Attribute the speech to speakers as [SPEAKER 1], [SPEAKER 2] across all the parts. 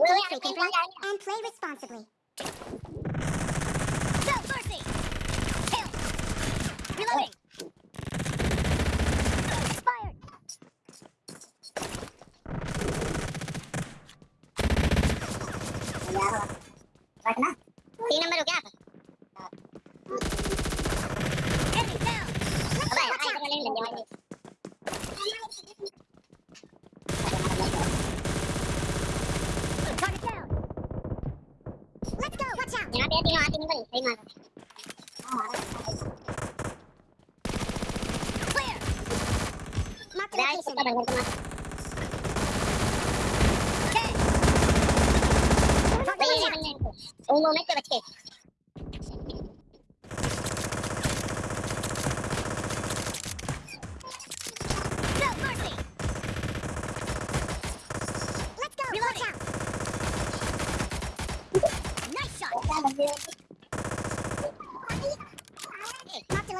[SPEAKER 1] Be
[SPEAKER 2] free,
[SPEAKER 1] people,
[SPEAKER 2] and play responsibly.
[SPEAKER 3] Self mercy! Kill. Reloading!
[SPEAKER 1] Fired! Hello.
[SPEAKER 3] Right now.
[SPEAKER 2] Let's go watch out
[SPEAKER 1] यहाँ पे तीनों आते नहीं भाई सही मार क्लियर मार के मार उन मोमेंट पे बच
[SPEAKER 2] गए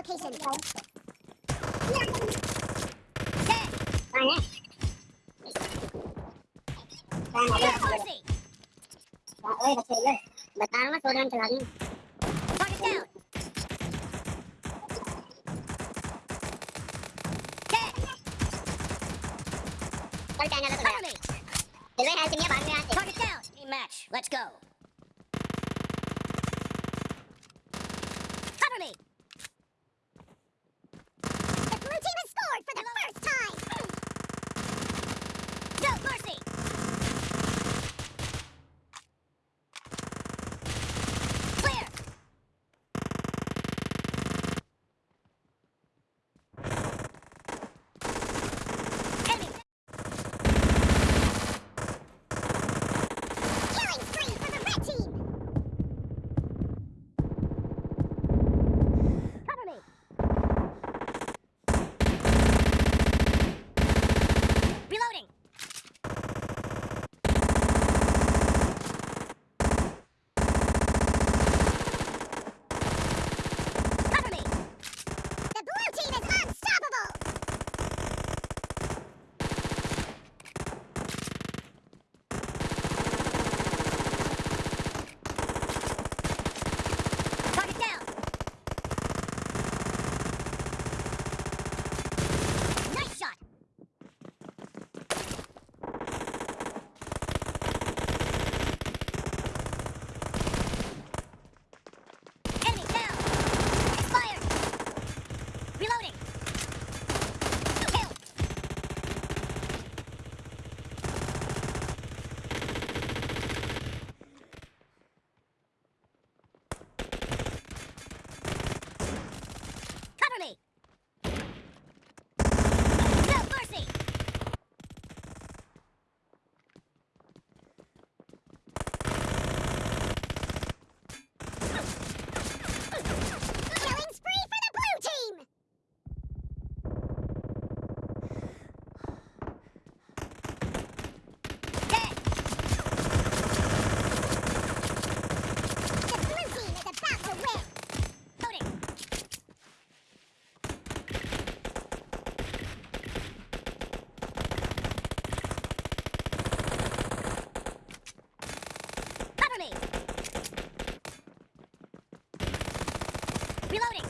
[SPEAKER 2] location,
[SPEAKER 1] bro. बता रहा सोलह चला दूँ चल चैनल पे चलो हेल्थ में
[SPEAKER 2] भागने आते हैं
[SPEAKER 3] मैच लेट्स गो Reloading.